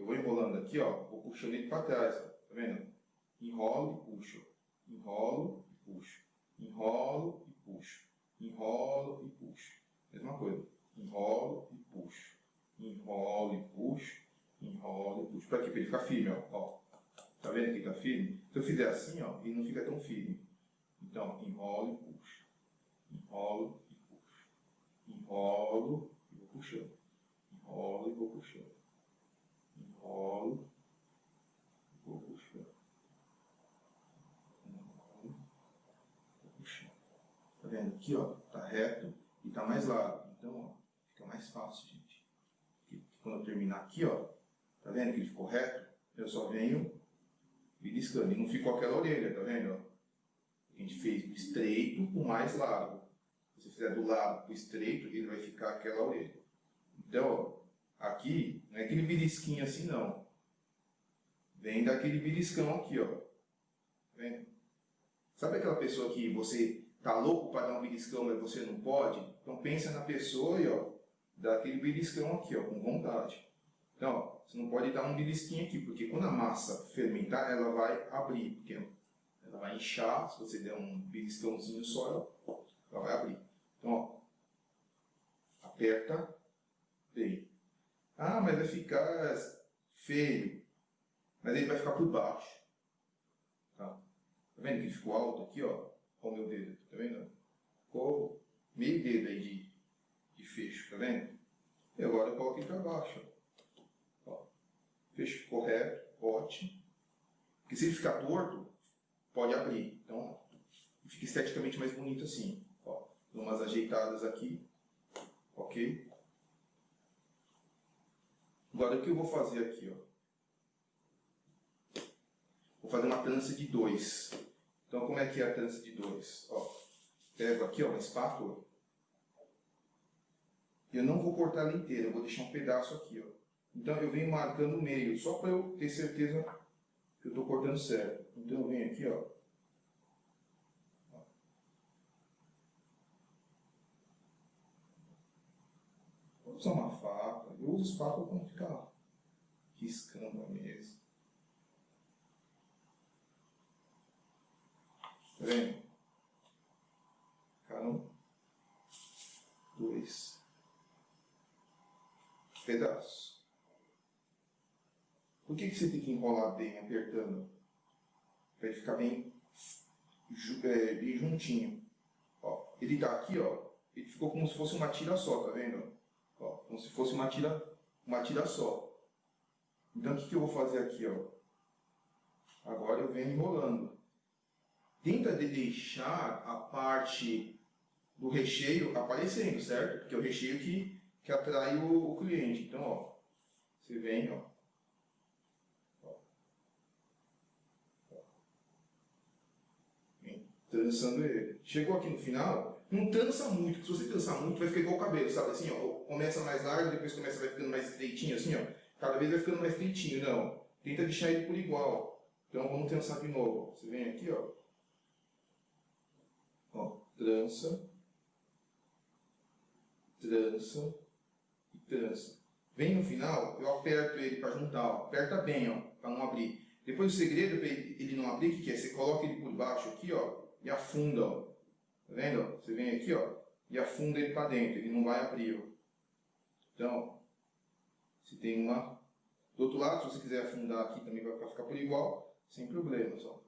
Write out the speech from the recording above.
Então. Eu vou enrolando aqui, ó, vou puxando ele para trás, ó, tá vendo? Enrolo e puxo. Enrolo e puxo. Enrolo e puxo. Enrolo e puxo. Mesma coisa. Enrolo e puxo. Enrolo e puxo. Enrolo e puxo. Para? Para ele ficar firme, ó. ó. Tá vendo que está firme? Se eu fizer assim, ó, ele não fica tão firme. Então, enrolo e puxo. Enrolo e puxo. Enrolo e vou puxando. Enrolo e vou puxando. Enrolo e vou puxando. Enrolo e vou puxando. Tá vendo? Aqui, ó, tá reto e tá mais largo. Então, ó, fica mais fácil, gente. Quando eu terminar aqui, ó, tá vendo que ele ficou reto? Eu só venho beliscando. E não ficou aquela orelha, tá vendo? A gente fez do estreito o mais largo. Se você fizer do lado o estreito, ele vai ficar aquela orelha. Então, ó, aqui, não é aquele belisquinho assim, não. Vem daquele beliscão aqui, ó. Tá vendo? Sabe aquela pessoa que você tá louco para dar um beliscão, mas você não pode? Então pensa na pessoa e ó, dá aquele beliscão aqui, ó, com vontade. Então, ó, você não pode dar um belisquinho aqui, porque quando a massa fermentar, ela vai abrir, porque ela vai inchar, se você der um beliscãozinho só, ela vai abrir. Então, ó, aperta bem. Ah, mas vai ficar feio. Mas ele vai ficar por baixo. Tá, tá vendo que ficou alto aqui, ó? O meu dedo, tá vendo? Ficou meio dedo aí de, de fecho, tá vendo? E agora eu coloco ele para baixo, ó fecho correto, ótimo. Porque se ele ficar torto, pode abrir. Então, fica esteticamente mais bonito assim. Ó, dou umas ajeitadas aqui. Ok? Agora, o que eu vou fazer aqui? Ó? Vou fazer uma trança de dois. Então, como é que é a trança de dois? Ó, pego aqui ó, uma espátula. Eu não vou cortar ela inteira, eu vou deixar um pedaço aqui. Ó. Então eu venho marcando o meio, só para eu ter certeza que eu estou cortando certo. Então eu venho aqui, ó. Vou usar uma faca. Eu uso faca para não ficar riscando a mesa. Tá vendo? Ficaram dois pedaços. Por que, que você tem que enrolar bem, apertando? Para ele ficar bem, é, bem juntinho. Ó, ele está aqui, ó, ele ficou como se fosse uma tira só, tá vendo? Ó, como se fosse uma tira, uma tira só. Então o que, que eu vou fazer aqui? Ó? Agora eu venho enrolando. Tenta de deixar a parte do recheio aparecendo, certo? Porque é o recheio que, que atrai o, o cliente. Então, ó, você vem, ó, trançando ele. Chegou aqui no final, não trança muito, porque se você trançar muito vai ficar igual o cabelo, sabe assim, ó, começa mais largo, depois começa vai ficando mais estreitinho, assim, ó, cada vez vai ficando mais estreitinho, não. Tenta deixar ele por igual. Então vamos trançar de novo. Você vem aqui, ó, ó, trança, trança e trança. Vem no final, eu aperto ele para juntar, ó, aperta bem, ó, para não abrir. Depois o segredo para ele não abrir, que, que é? Você coloca ele por baixo aqui, ó, e afunda, ó. Tá vendo? Você vem aqui, ó, e afunda ele para dentro, ele não vai abrir, ó. Então, se tem uma... Do outro lado, se você quiser afundar aqui também vai ficar por igual, sem problemas, ó.